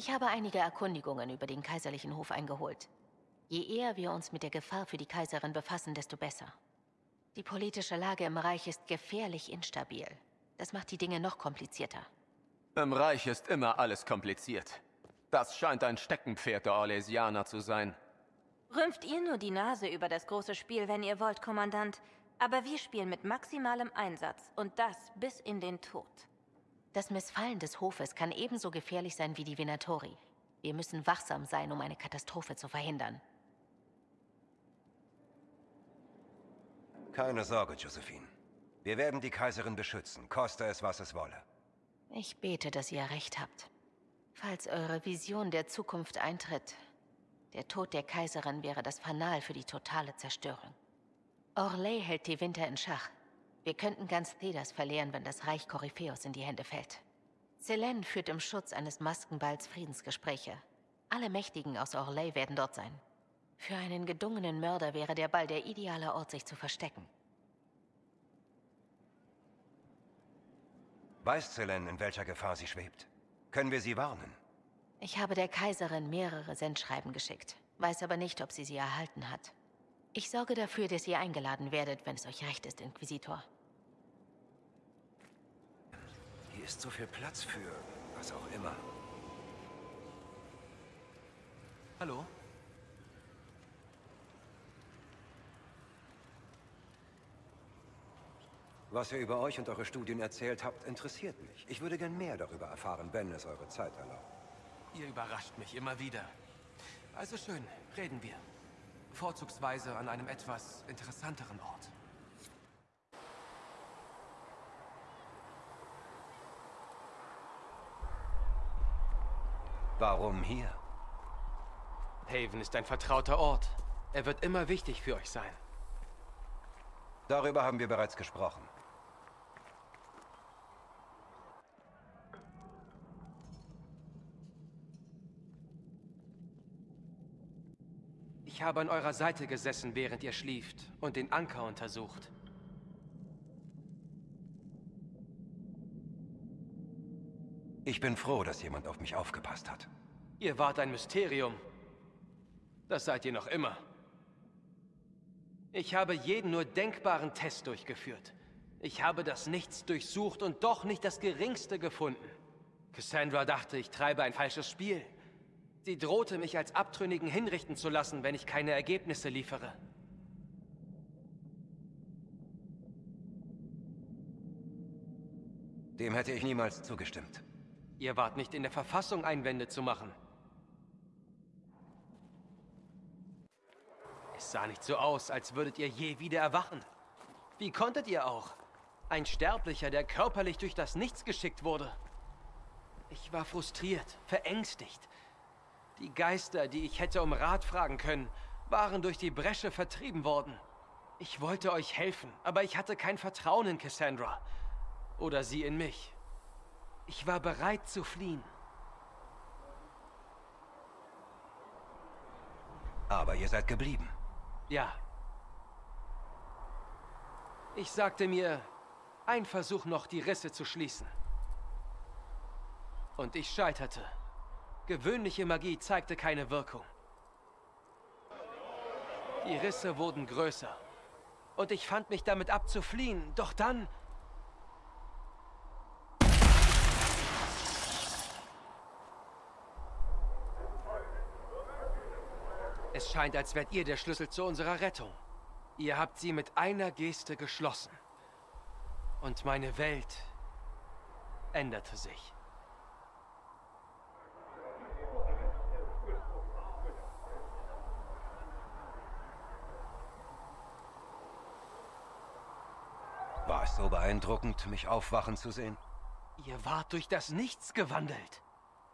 Ich habe einige Erkundigungen über den kaiserlichen Hof eingeholt. Je eher wir uns mit der Gefahr für die Kaiserin befassen, desto besser. Die politische Lage im Reich ist gefährlich instabil. Das macht die Dinge noch komplizierter. Im Reich ist immer alles kompliziert. Das scheint ein Steckenpferd der Orlesianer zu sein. Rümpft ihr nur die Nase über das große Spiel, wenn ihr wollt, Kommandant. Aber wir spielen mit maximalem Einsatz und das bis in den Tod. Das Missfallen des Hofes kann ebenso gefährlich sein wie die Venatori. Wir müssen wachsam sein, um eine Katastrophe zu verhindern. Keine Sorge, Josephine. Wir werden die Kaiserin beschützen, koste es, was es wolle. Ich bete, dass ihr recht habt. Falls eure Vision der Zukunft eintritt, der Tod der Kaiserin wäre das Fanal für die totale Zerstörung. Orlais hält die Winter in Schach. Wir könnten ganz Thedas verlieren, wenn das Reich Korypheus in die Hände fällt. Selene führt im Schutz eines Maskenballs Friedensgespräche. Alle Mächtigen aus Orlais werden dort sein. Für einen gedungenen Mörder wäre der Ball der ideale Ort, sich zu verstecken. Weiß Selene, in welcher Gefahr sie schwebt? Können wir sie warnen? Ich habe der Kaiserin mehrere Sendschreiben geschickt, weiß aber nicht, ob sie sie erhalten hat. Ich sorge dafür, dass ihr eingeladen werdet, wenn es euch recht ist, Inquisitor. Hier ist so viel Platz für was auch immer. Hallo? Was ihr über euch und eure Studien erzählt habt, interessiert mich. Ich würde gern mehr darüber erfahren, wenn es eure Zeit erlaubt. Ihr überrascht mich immer wieder. Also schön, reden wir. Vorzugsweise an einem etwas interessanteren Ort. Warum hier? Haven ist ein vertrauter Ort. Er wird immer wichtig für euch sein. Darüber haben wir bereits gesprochen. Ich habe an eurer Seite gesessen, während ihr schlieft und den Anker untersucht. Ich bin froh, dass jemand auf mich aufgepasst hat. Ihr wart ein Mysterium. Das seid ihr noch immer. Ich habe jeden nur denkbaren Test durchgeführt. Ich habe das Nichts durchsucht und doch nicht das Geringste gefunden. Cassandra dachte, ich treibe ein falsches Spiel. Sie drohte mich als Abtrünnigen hinrichten zu lassen, wenn ich keine Ergebnisse liefere. Dem hätte ich niemals zugestimmt. Ihr wart nicht in der Verfassung, Einwände zu machen. Es sah nicht so aus, als würdet ihr je wieder erwachen. Wie konntet ihr auch? Ein Sterblicher, der körperlich durch das Nichts geschickt wurde. Ich war frustriert, verängstigt. Die Geister, die ich hätte um Rat fragen können, waren durch die Bresche vertrieben worden. Ich wollte euch helfen, aber ich hatte kein Vertrauen in Cassandra. Oder sie in mich. Ich war bereit zu fliehen. Aber ihr seid geblieben. Ja. Ich sagte mir, ein Versuch noch, die Risse zu schließen. Und ich scheiterte. Gewöhnliche Magie zeigte keine Wirkung. Die Risse wurden größer. Und ich fand mich damit ab zu fliehen. Doch dann... Es scheint, als wärt ihr der Schlüssel zu unserer Rettung. Ihr habt sie mit einer Geste geschlossen. Und meine Welt änderte sich. War es so beeindruckend, mich aufwachen zu sehen? Ihr wart durch das Nichts gewandelt.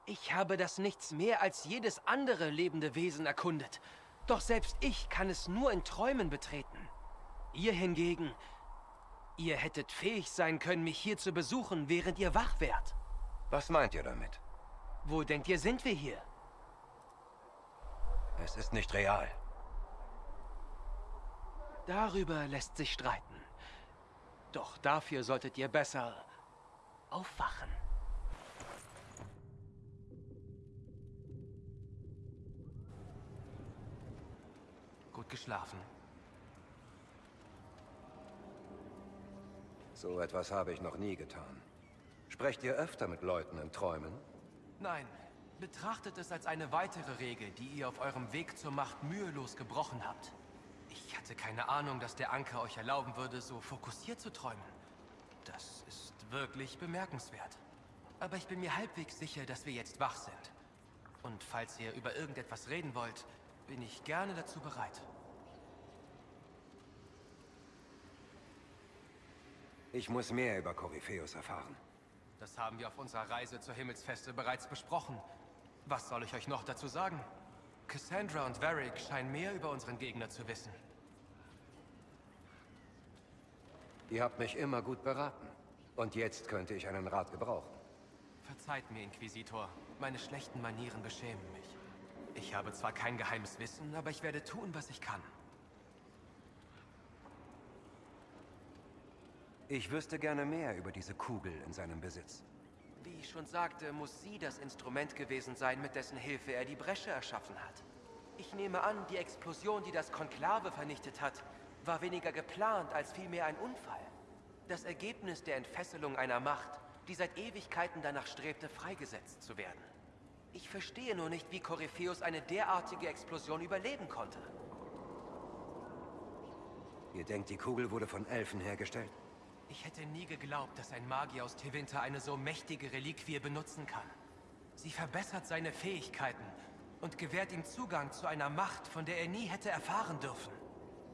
Ich habe das Nichts mehr als jedes andere lebende Wesen erkundet. Doch selbst ich kann es nur in Träumen betreten. Ihr hingegen, ihr hättet fähig sein können, mich hier zu besuchen, während ihr wach wärt. Was meint ihr damit? Wo denkt ihr, sind wir hier? Es ist nicht real. Darüber lässt sich streiten. Doch dafür solltet ihr besser aufwachen. Gut geschlafen. So etwas habe ich noch nie getan. Sprecht ihr öfter mit Leuten in Träumen? Nein. Betrachtet es als eine weitere Regel, die ihr auf eurem Weg zur Macht mühelos gebrochen habt. Ich hatte keine Ahnung, dass der Anker euch erlauben würde, so fokussiert zu träumen. Das ist wirklich bemerkenswert. Aber ich bin mir halbwegs sicher, dass wir jetzt wach sind. Und falls ihr über irgendetwas reden wollt, bin ich gerne dazu bereit. Ich muss mehr über Korypheus erfahren. Das haben wir auf unserer Reise zur Himmelsfeste bereits besprochen. Was soll ich euch noch dazu sagen? Cassandra und Varric scheinen mehr über unseren Gegner zu wissen. Ihr habt mich immer gut beraten. Und jetzt könnte ich einen Rat gebrauchen. Verzeiht mir, Inquisitor. Meine schlechten Manieren beschämen mich. Ich habe zwar kein geheimes Wissen, aber ich werde tun, was ich kann. Ich wüsste gerne mehr über diese Kugel in seinem Besitz. Wie ich schon sagte, muss sie das Instrument gewesen sein, mit dessen Hilfe er die Bresche erschaffen hat. Ich nehme an, die Explosion, die das Konklave vernichtet hat, war weniger geplant als vielmehr ein Unfall. Das Ergebnis der Entfesselung einer Macht, die seit Ewigkeiten danach strebte, freigesetzt zu werden. Ich verstehe nur nicht, wie Korypheus eine derartige Explosion überleben konnte. Ihr denkt, die Kugel wurde von Elfen hergestellt? Ich hätte nie geglaubt, dass ein Magier aus Tevinter eine so mächtige Reliquie benutzen kann. Sie verbessert seine Fähigkeiten und gewährt ihm Zugang zu einer Macht, von der er nie hätte erfahren dürfen.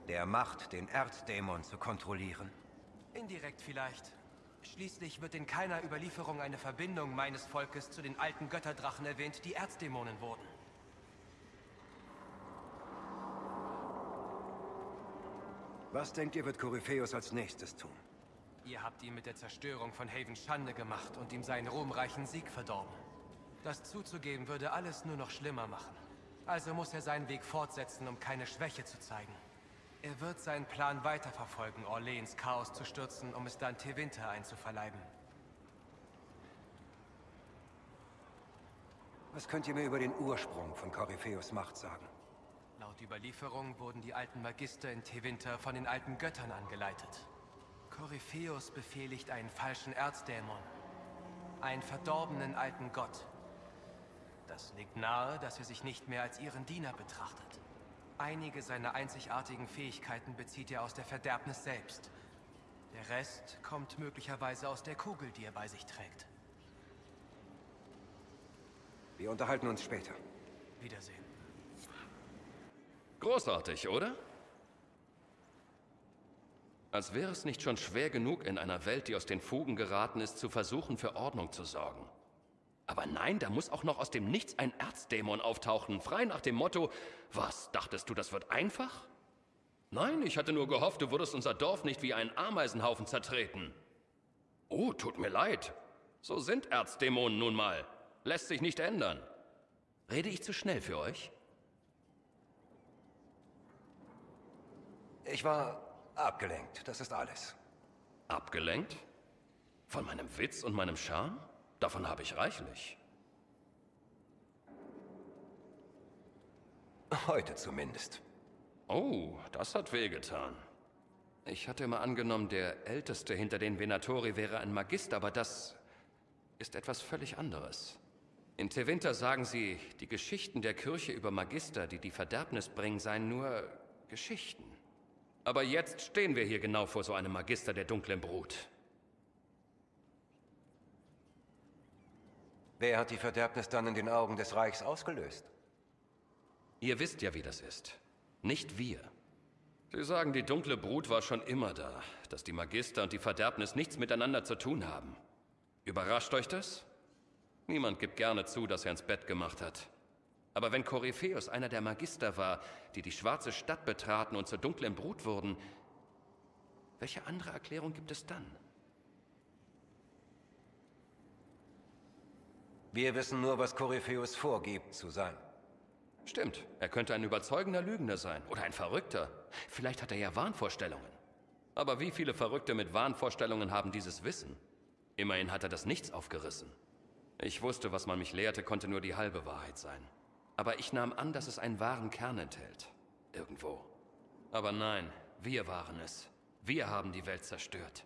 Der Macht, den Erzdämon zu kontrollieren? Indirekt vielleicht. Schließlich wird in keiner Überlieferung eine Verbindung meines Volkes zu den alten Götterdrachen erwähnt, die Erzdämonen wurden. Was denkt ihr, wird Korypheus als nächstes tun? Ihr habt ihm mit der Zerstörung von Haven Schande gemacht und ihm seinen ruhmreichen Sieg verdorben. Das zuzugeben würde alles nur noch schlimmer machen. Also muss er seinen Weg fortsetzen, um keine Schwäche zu zeigen. Er wird seinen Plan weiterverfolgen, Orleans Chaos zu stürzen, um es dann Tevinter einzuverleiben. Was könnt ihr mir über den Ursprung von Korypheus Macht sagen? Laut Überlieferung wurden die alten Magister in Tevinter von den alten Göttern angeleitet. Korypheus befehligt einen falschen Erzdämon. Einen verdorbenen alten Gott. Das liegt nahe, dass er sich nicht mehr als ihren Diener betrachtet. Einige seiner einzigartigen Fähigkeiten bezieht er aus der Verderbnis selbst. Der Rest kommt möglicherweise aus der Kugel, die er bei sich trägt. Wir unterhalten uns später. Wiedersehen. Großartig, oder? Als wäre es nicht schon schwer genug, in einer Welt, die aus den Fugen geraten ist, zu versuchen, für Ordnung zu sorgen. Aber nein, da muss auch noch aus dem Nichts ein Erzdämon auftauchen, frei nach dem Motto, was, dachtest du, das wird einfach? Nein, ich hatte nur gehofft, du würdest unser Dorf nicht wie einen Ameisenhaufen zertreten. Oh, tut mir leid. So sind Erzdämonen nun mal. Lässt sich nicht ändern. Rede ich zu schnell für euch? Ich war abgelenkt, das ist alles. Abgelenkt? Von meinem Witz und meinem Charme? Davon habe ich reichlich. Heute zumindest. Oh, das hat wehgetan. Ich hatte immer angenommen, der Älteste hinter den Venatori wäre ein Magister, aber das ist etwas völlig anderes. In Tevinter sagen sie, die Geschichten der Kirche über Magister, die die Verderbnis bringen, seien nur Geschichten. Aber jetzt stehen wir hier genau vor so einem Magister der dunklen Brut. Wer hat die Verderbnis dann in den Augen des Reichs ausgelöst? Ihr wisst ja, wie das ist. Nicht wir. Sie sagen, die dunkle Brut war schon immer da, dass die Magister und die Verderbnis nichts miteinander zu tun haben. Überrascht euch das? Niemand gibt gerne zu, dass er ins Bett gemacht hat. Aber wenn Korypheus einer der Magister war, die die schwarze Stadt betraten und zur dunklen Brut wurden, welche andere Erklärung gibt es dann? Wir wissen nur, was Korypheus vorgibt zu sein. Stimmt, er könnte ein überzeugender Lügner sein oder ein Verrückter. Vielleicht hat er ja Wahnvorstellungen. Aber wie viele Verrückte mit Wahnvorstellungen haben dieses Wissen? Immerhin hat er das Nichts aufgerissen. Ich wusste, was man mich lehrte, konnte nur die halbe Wahrheit sein. Aber ich nahm an, dass es einen wahren Kern enthält. Irgendwo. Aber nein, wir waren es. Wir haben die Welt zerstört.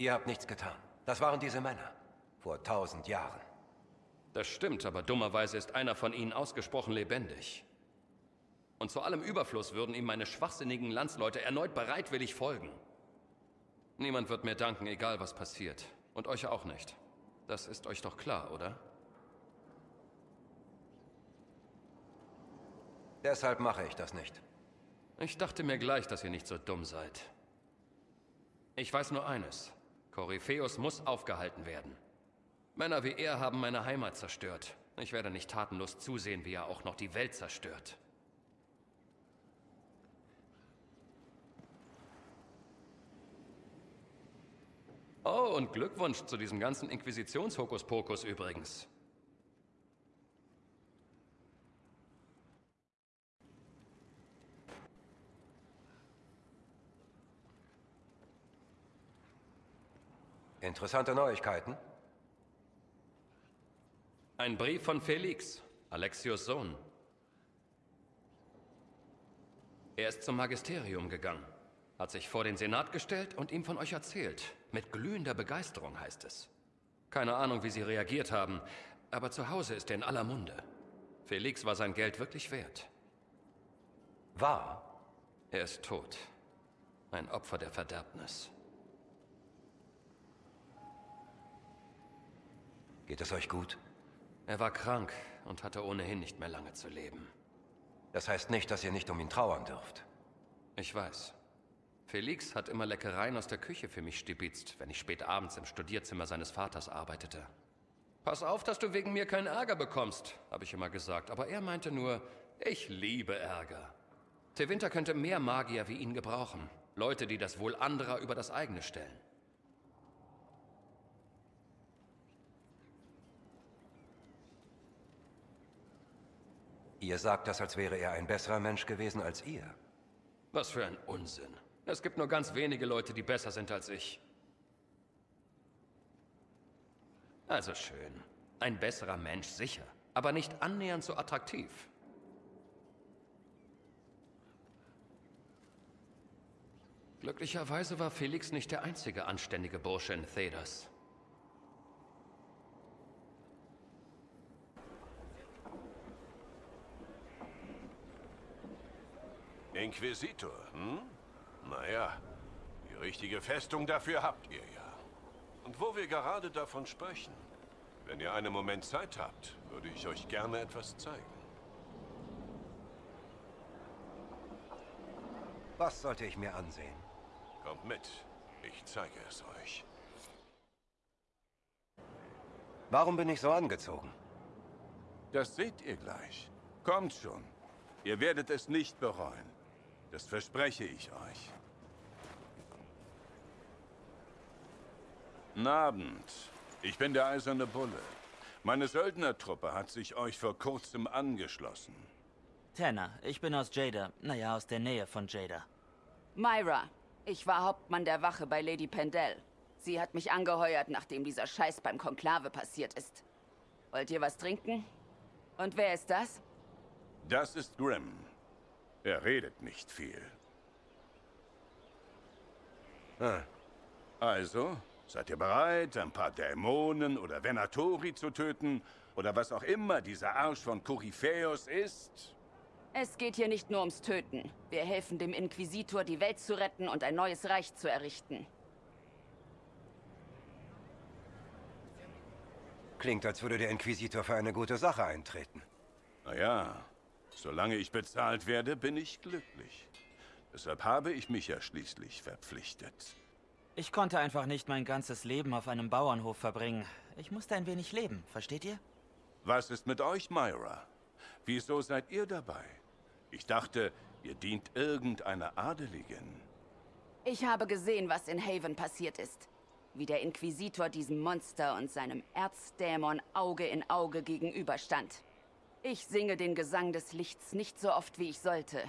Ihr habt nichts getan. Das waren diese Männer. Vor tausend Jahren. Das stimmt, aber dummerweise ist einer von ihnen ausgesprochen lebendig. Und zu allem Überfluss würden ihm meine schwachsinnigen Landsleute erneut bereitwillig folgen. Niemand wird mir danken, egal was passiert. Und euch auch nicht. Das ist euch doch klar, oder? Deshalb mache ich das nicht. Ich dachte mir gleich, dass ihr nicht so dumm seid. Ich weiß nur eines. Korypheus muss aufgehalten werden. Männer wie er haben meine Heimat zerstört. Ich werde nicht tatenlos zusehen, wie er auch noch die Welt zerstört. Oh, und Glückwunsch zu diesem ganzen Inquisitionshokuspokus übrigens. Interessante Neuigkeiten. Ein Brief von Felix, Alexios Sohn. Er ist zum Magisterium gegangen, hat sich vor den Senat gestellt und ihm von euch erzählt. Mit glühender Begeisterung heißt es. Keine Ahnung, wie sie reagiert haben, aber zu Hause ist er in aller Munde. Felix war sein Geld wirklich wert. War? Er ist tot. Ein Opfer der Verderbnis. Geht es euch gut? Er war krank und hatte ohnehin nicht mehr lange zu leben. Das heißt nicht, dass ihr nicht um ihn trauern dürft. Ich weiß. Felix hat immer Leckereien aus der Küche für mich stibitzt, wenn ich spät abends im Studierzimmer seines Vaters arbeitete. Pass auf, dass du wegen mir keinen Ärger bekommst, habe ich immer gesagt. Aber er meinte nur, ich liebe Ärger. Tewinter könnte mehr Magier wie ihn gebrauchen. Leute, die das Wohl anderer über das eigene stellen. Ihr sagt das, als wäre er ein besserer Mensch gewesen als ihr. Was für ein Unsinn. Es gibt nur ganz wenige Leute, die besser sind als ich. Also schön. Ein besserer Mensch sicher, aber nicht annähernd so attraktiv. Glücklicherweise war Felix nicht der einzige anständige Bursche in Thedas. Inquisitor, hm? Naja, die richtige Festung dafür habt ihr ja. Und wo wir gerade davon sprechen, wenn ihr einen Moment Zeit habt, würde ich euch gerne etwas zeigen. Was sollte ich mir ansehen? Kommt mit, ich zeige es euch. Warum bin ich so angezogen? Das seht ihr gleich. Kommt schon. Ihr werdet es nicht bereuen. Das verspreche ich euch. Guten Abend. Ich bin der Eiserne Bulle. Meine Söldnertruppe hat sich euch vor kurzem angeschlossen. Tanner, ich bin aus Jada. Naja, aus der Nähe von Jada. Myra, ich war Hauptmann der Wache bei Lady Pendel. Sie hat mich angeheuert, nachdem dieser Scheiß beim Konklave passiert ist. Wollt ihr was trinken? Und wer ist das? Das ist Grimm. Er redet nicht viel. Ah, Also, seid ihr bereit, ein paar Dämonen oder Venatori zu töten? Oder was auch immer dieser Arsch von Koryphäus ist? Es geht hier nicht nur ums Töten. Wir helfen dem Inquisitor, die Welt zu retten und ein neues Reich zu errichten. klingt, als würde der Inquisitor für eine gute Sache eintreten. Naja, solange ich bezahlt werde, bin ich glücklich. Deshalb habe ich mich ja schließlich verpflichtet. Ich konnte einfach nicht mein ganzes Leben auf einem Bauernhof verbringen. Ich musste ein wenig leben, versteht ihr? Was ist mit euch, Myra? Wieso seid ihr dabei? Ich dachte, ihr dient irgendeiner Adeligen. Ich habe gesehen, was in Haven passiert ist. Wie der Inquisitor diesem Monster und seinem Erzdämon Auge in Auge gegenüberstand. Ich singe den Gesang des Lichts nicht so oft, wie ich sollte.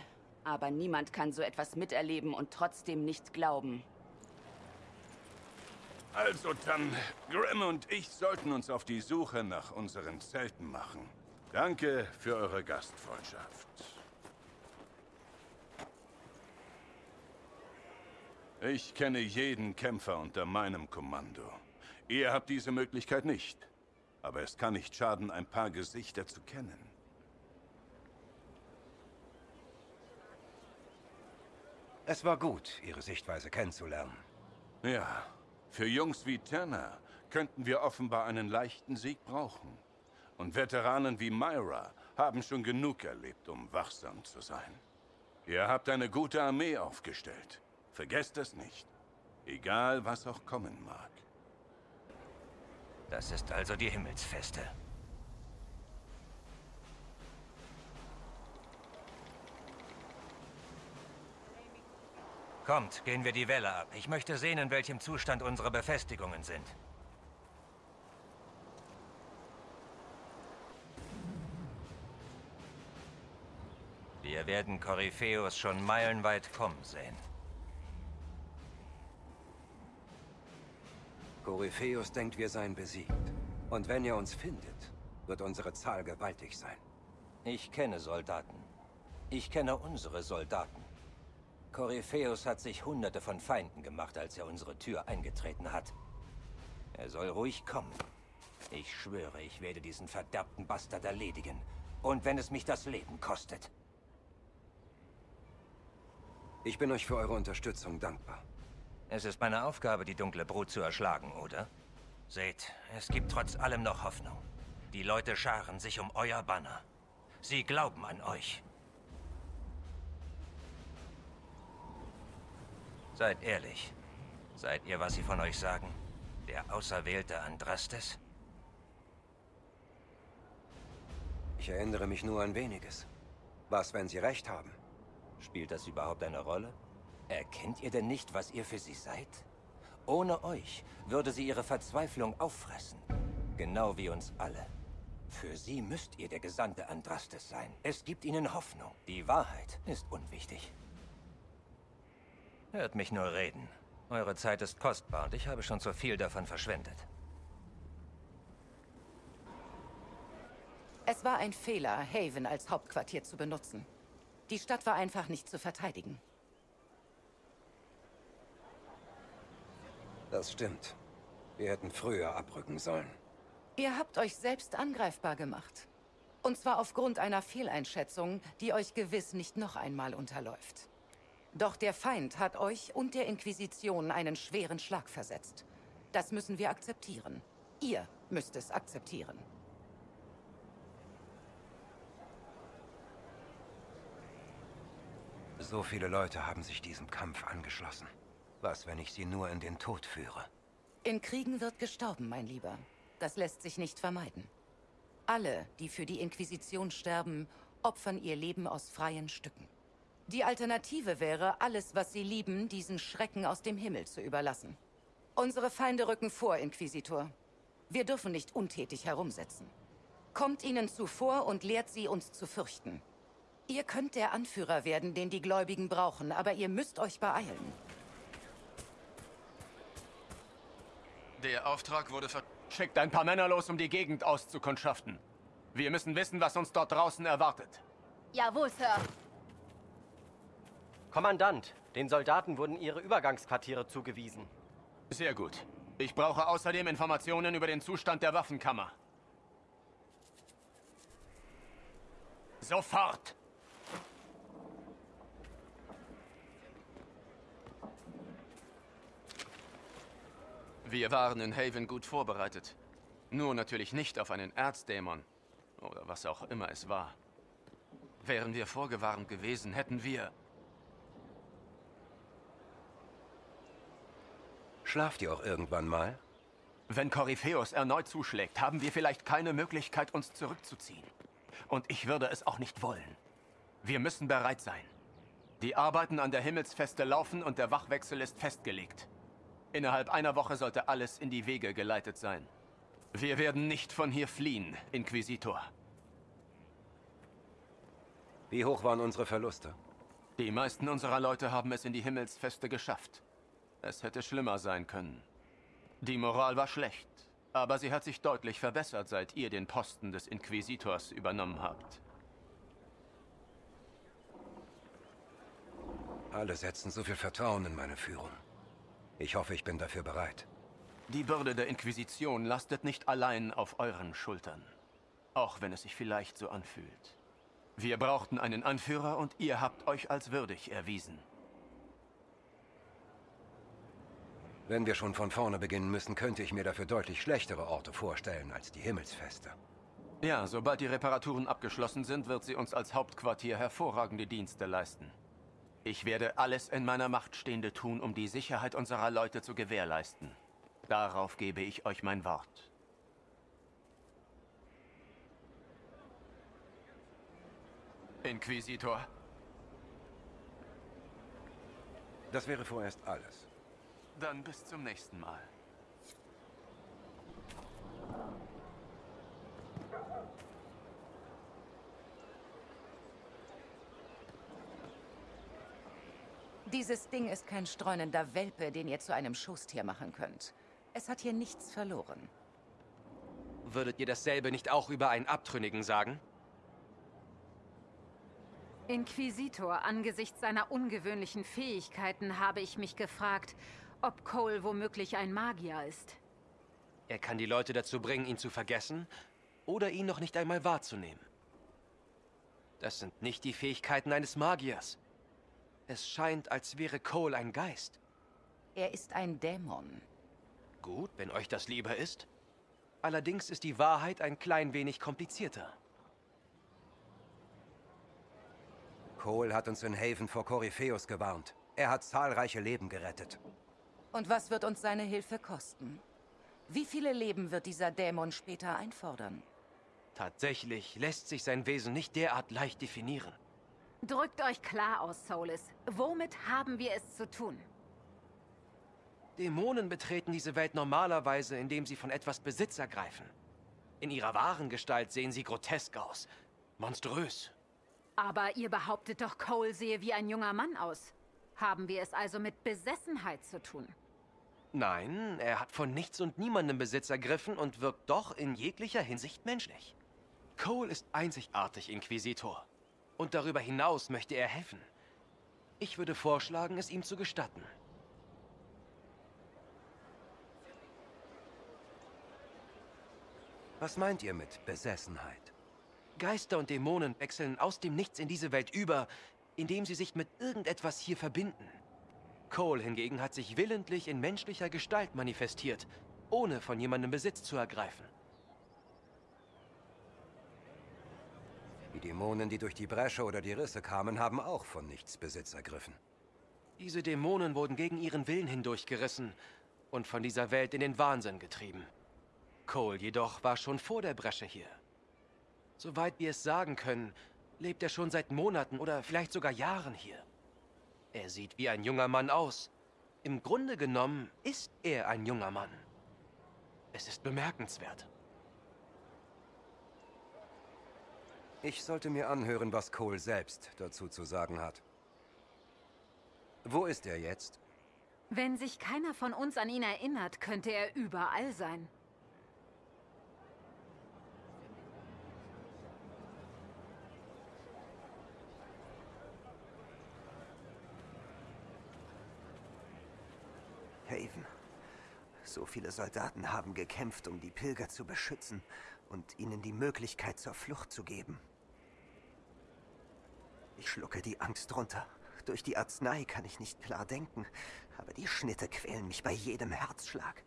Aber niemand kann so etwas miterleben und trotzdem nicht glauben. Also dann, Grimm und ich sollten uns auf die Suche nach unseren Zelten machen. Danke für eure Gastfreundschaft. Ich kenne jeden Kämpfer unter meinem Kommando. Ihr habt diese Möglichkeit nicht. Aber es kann nicht schaden, ein paar Gesichter zu kennen. Es war gut, Ihre Sichtweise kennenzulernen. Ja, für Jungs wie Tanner könnten wir offenbar einen leichten Sieg brauchen. Und Veteranen wie Myra haben schon genug erlebt, um wachsam zu sein. Ihr habt eine gute Armee aufgestellt. Vergesst es nicht. Egal, was auch kommen mag. Das ist also die Himmelsfeste. Kommt, gehen wir die Welle ab. Ich möchte sehen, in welchem Zustand unsere Befestigungen sind. Wir werden Korypheus schon meilenweit kommen sehen. Korypheus denkt, wir seien besiegt. Und wenn er uns findet, wird unsere Zahl gewaltig sein. Ich kenne Soldaten. Ich kenne unsere Soldaten. Korypheus hat sich hunderte von Feinden gemacht, als er unsere Tür eingetreten hat. Er soll ruhig kommen. Ich schwöre, ich werde diesen verderbten Bastard erledigen. Und wenn es mich das Leben kostet. Ich bin euch für eure Unterstützung dankbar. Es ist meine Aufgabe, die dunkle Brut zu erschlagen, oder? Seht, es gibt trotz allem noch Hoffnung. Die Leute scharen sich um euer Banner. Sie glauben an euch. Seid ehrlich. Seid ihr, was sie von euch sagen? Der auserwählte Andrastes? Ich erinnere mich nur an weniges. Was, wenn sie recht haben? Spielt das überhaupt eine Rolle? Erkennt ihr denn nicht, was ihr für sie seid? Ohne euch würde sie ihre Verzweiflung auffressen. Genau wie uns alle. Für sie müsst ihr der Gesandte Andrastes sein. Es gibt ihnen Hoffnung. Die Wahrheit ist unwichtig. Hört mich nur reden. Eure Zeit ist kostbar und ich habe schon zu viel davon verschwendet. Es war ein Fehler, Haven als Hauptquartier zu benutzen. Die Stadt war einfach nicht zu verteidigen. Das stimmt. Wir hätten früher abrücken sollen. Ihr habt euch selbst angreifbar gemacht. Und zwar aufgrund einer Fehleinschätzung, die euch gewiss nicht noch einmal unterläuft. Doch der Feind hat euch und der Inquisition einen schweren Schlag versetzt. Das müssen wir akzeptieren. Ihr müsst es akzeptieren. So viele Leute haben sich diesem Kampf angeschlossen. Was, wenn ich sie nur in den Tod führe? In Kriegen wird gestorben, mein Lieber. Das lässt sich nicht vermeiden. Alle, die für die Inquisition sterben, opfern ihr Leben aus freien Stücken. Die Alternative wäre, alles, was sie lieben, diesen Schrecken aus dem Himmel zu überlassen. Unsere Feinde rücken vor, Inquisitor. Wir dürfen nicht untätig herumsetzen. Kommt ihnen zuvor und lehrt sie, uns zu fürchten. Ihr könnt der Anführer werden, den die Gläubigen brauchen, aber ihr müsst euch beeilen. Der Auftrag wurde ver... Schickt ein paar Männer los, um die Gegend auszukundschaften. Wir müssen wissen, was uns dort draußen erwartet. Jawohl, Sir. Kommandant, den Soldaten wurden ihre Übergangsquartiere zugewiesen. Sehr gut. Ich brauche außerdem Informationen über den Zustand der Waffenkammer. Sofort! Wir waren in Haven gut vorbereitet. Nur natürlich nicht auf einen Erzdämon. Oder was auch immer es war. Wären wir vorgewarnt gewesen, hätten wir... Schlaft ihr auch irgendwann mal? Wenn Korypheus erneut zuschlägt, haben wir vielleicht keine Möglichkeit, uns zurückzuziehen. Und ich würde es auch nicht wollen. Wir müssen bereit sein. Die Arbeiten an der Himmelsfeste laufen und der Wachwechsel ist festgelegt. Innerhalb einer Woche sollte alles in die Wege geleitet sein. Wir werden nicht von hier fliehen, Inquisitor. Wie hoch waren unsere Verluste? Die meisten unserer Leute haben es in die Himmelsfeste geschafft. Es hätte schlimmer sein können. Die Moral war schlecht. Aber sie hat sich deutlich verbessert, seit ihr den Posten des Inquisitors übernommen habt. Alle setzen so viel Vertrauen in meine Führung. Ich hoffe, ich bin dafür bereit. Die Bürde der Inquisition lastet nicht allein auf euren Schultern. Auch wenn es sich vielleicht so anfühlt. Wir brauchten einen Anführer und ihr habt euch als würdig erwiesen. Wenn wir schon von vorne beginnen müssen, könnte ich mir dafür deutlich schlechtere Orte vorstellen als die Himmelsfeste. Ja, sobald die Reparaturen abgeschlossen sind, wird sie uns als Hauptquartier hervorragende Dienste leisten. Ich werde alles in meiner Macht Stehende tun, um die Sicherheit unserer Leute zu gewährleisten. Darauf gebe ich euch mein Wort. Inquisitor. Das wäre vorerst alles. Dann bis zum nächsten Mal. Dieses Ding ist kein streunender Welpe, den ihr zu einem Schoßtier machen könnt. Es hat hier nichts verloren. Würdet ihr dasselbe nicht auch über einen Abtrünnigen sagen? Inquisitor, angesichts seiner ungewöhnlichen Fähigkeiten habe ich mich gefragt, ob Cole womöglich ein Magier ist. Er kann die Leute dazu bringen, ihn zu vergessen oder ihn noch nicht einmal wahrzunehmen. Das sind nicht die Fähigkeiten eines Magiers. Es scheint, als wäre Cole ein Geist. Er ist ein Dämon. Gut, wenn euch das lieber ist. Allerdings ist die Wahrheit ein klein wenig komplizierter. Cole hat uns in Haven vor Korypheus gewarnt. Er hat zahlreiche Leben gerettet. Und was wird uns seine Hilfe kosten? Wie viele Leben wird dieser Dämon später einfordern? Tatsächlich lässt sich sein Wesen nicht derart leicht definieren. Drückt euch klar aus, Solis. Womit haben wir es zu tun? Dämonen betreten diese Welt normalerweise, indem sie von etwas Besitz ergreifen. In ihrer wahren Gestalt sehen sie grotesk aus. Monströs. Aber ihr behauptet doch, Cole sehe wie ein junger Mann aus. Haben wir es also mit Besessenheit zu tun? Nein, er hat von nichts und niemandem Besitz ergriffen und wirkt doch in jeglicher Hinsicht menschlich. Cole ist einzigartig, Inquisitor. Und darüber hinaus möchte er helfen. Ich würde vorschlagen, es ihm zu gestatten. Was meint ihr mit Besessenheit? Geister und Dämonen wechseln aus dem Nichts in diese Welt über, indem sie sich mit irgendetwas hier verbinden. Cole hingegen hat sich willentlich in menschlicher Gestalt manifestiert, ohne von jemandem Besitz zu ergreifen. Dämonen, die durch die Bresche oder die Risse kamen, haben auch von nichts Besitz ergriffen. Diese Dämonen wurden gegen ihren Willen hindurchgerissen und von dieser Welt in den Wahnsinn getrieben. Cole jedoch war schon vor der Bresche hier. Soweit wir es sagen können, lebt er schon seit Monaten oder vielleicht sogar Jahren hier. Er sieht wie ein junger Mann aus. Im Grunde genommen ist er ein junger Mann. Es ist bemerkenswert. Ich sollte mir anhören, was Cole selbst dazu zu sagen hat. Wo ist er jetzt? Wenn sich keiner von uns an ihn erinnert, könnte er überall sein. Haven. So viele Soldaten haben gekämpft, um die Pilger zu beschützen und ihnen die Möglichkeit zur Flucht zu geben. Ich schlucke die Angst runter. Durch die Arznei kann ich nicht klar denken, aber die Schnitte quälen mich bei jedem Herzschlag.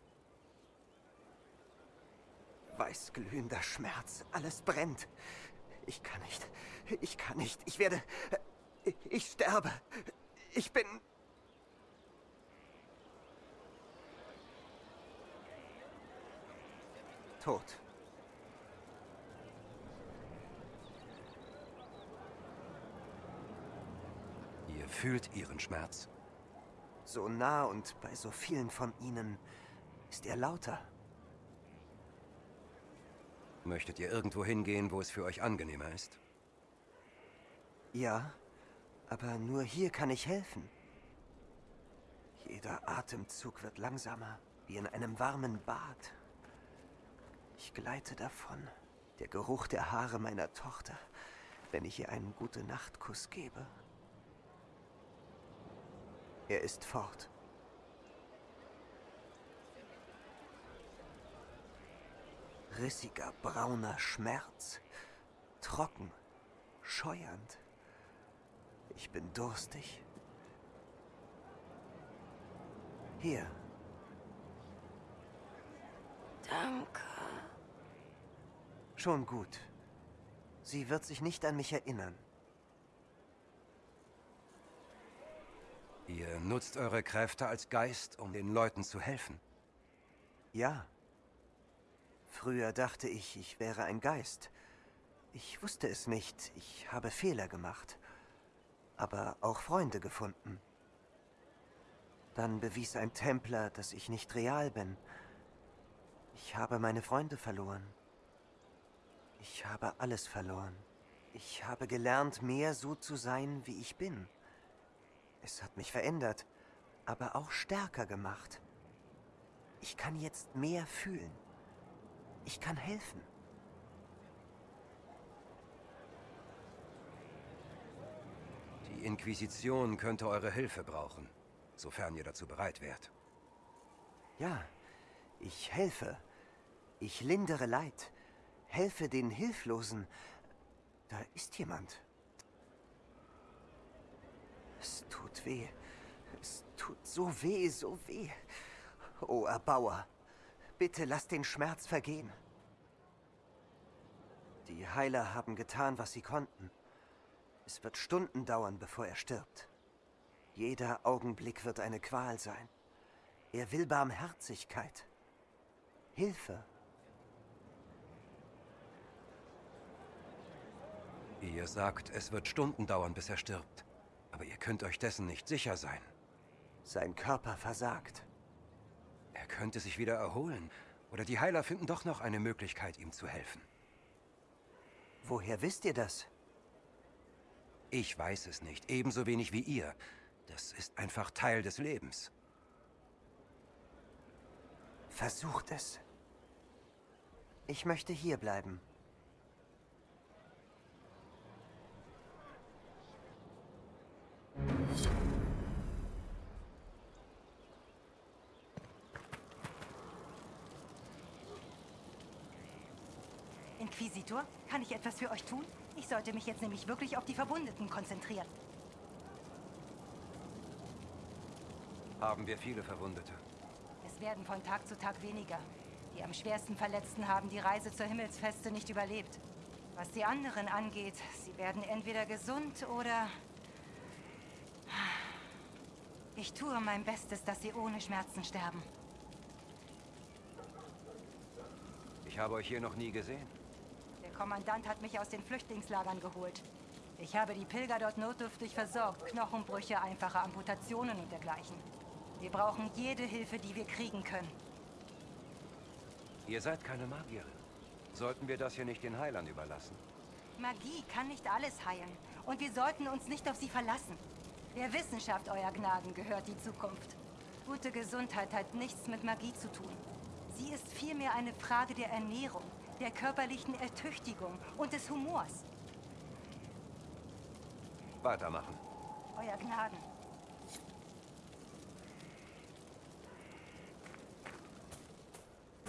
Weißglühender Schmerz, alles brennt. Ich kann nicht, ich kann nicht, ich werde, ich sterbe. Ich bin tot. Fühlt ihren Schmerz? So nah und bei so vielen von ihnen ist er lauter. Möchtet ihr irgendwo hingehen, wo es für euch angenehmer ist? Ja, aber nur hier kann ich helfen. Jeder Atemzug wird langsamer, wie in einem warmen Bad. Ich gleite davon. Der Geruch der Haare meiner Tochter, wenn ich ihr einen Gute-Nacht-Kuss gebe. Er ist fort. Rissiger, brauner Schmerz. Trocken, scheuernd. Ich bin durstig. Hier. Danke. Schon gut. Sie wird sich nicht an mich erinnern. Ihr nutzt eure Kräfte als Geist, um den Leuten zu helfen. Ja. Früher dachte ich, ich wäre ein Geist. Ich wusste es nicht. Ich habe Fehler gemacht. Aber auch Freunde gefunden. Dann bewies ein Templer, dass ich nicht real bin. Ich habe meine Freunde verloren. Ich habe alles verloren. Ich habe gelernt, mehr so zu sein, wie ich bin. Es hat mich verändert, aber auch stärker gemacht. Ich kann jetzt mehr fühlen. Ich kann helfen. Die Inquisition könnte eure Hilfe brauchen, sofern ihr dazu bereit wärt. Ja, ich helfe. Ich lindere Leid. Helfe den Hilflosen. Da ist jemand. Es tut weh. Es tut so weh, so weh. O Erbauer, bitte lass den Schmerz vergehen. Die Heiler haben getan, was sie konnten. Es wird Stunden dauern, bevor er stirbt. Jeder Augenblick wird eine Qual sein. Er will Barmherzigkeit. Hilfe. Ihr sagt, es wird Stunden dauern, bis er stirbt. Aber ihr könnt euch dessen nicht sicher sein. Sein Körper versagt. Er könnte sich wieder erholen. Oder die Heiler finden doch noch eine Möglichkeit, ihm zu helfen. Woher wisst ihr das? Ich weiß es nicht, ebenso wenig wie ihr. Das ist einfach Teil des Lebens. Versucht es. Ich möchte hier bleiben. Inquisitor, kann ich etwas für euch tun? Ich sollte mich jetzt nämlich wirklich auf die Verwundeten konzentrieren. Haben wir viele Verwundete? Es werden von Tag zu Tag weniger. Die am schwersten Verletzten haben die Reise zur Himmelsfeste nicht überlebt. Was die anderen angeht, sie werden entweder gesund oder... Ich tue mein Bestes, dass sie ohne Schmerzen sterben. Ich habe euch hier noch nie gesehen. Der Kommandant hat mich aus den Flüchtlingslagern geholt. Ich habe die Pilger dort notdürftig versorgt. Knochenbrüche, einfache Amputationen und dergleichen. Wir brauchen jede Hilfe, die wir kriegen können. Ihr seid keine Magierin. Sollten wir das hier nicht den Heilern überlassen? Magie kann nicht alles heilen. Und wir sollten uns nicht auf sie verlassen. Der Wissenschaft, Euer Gnaden, gehört die Zukunft. Gute Gesundheit hat nichts mit Magie zu tun. Sie ist vielmehr eine Frage der Ernährung, der körperlichen Ertüchtigung und des Humors. Weitermachen. Euer Gnaden.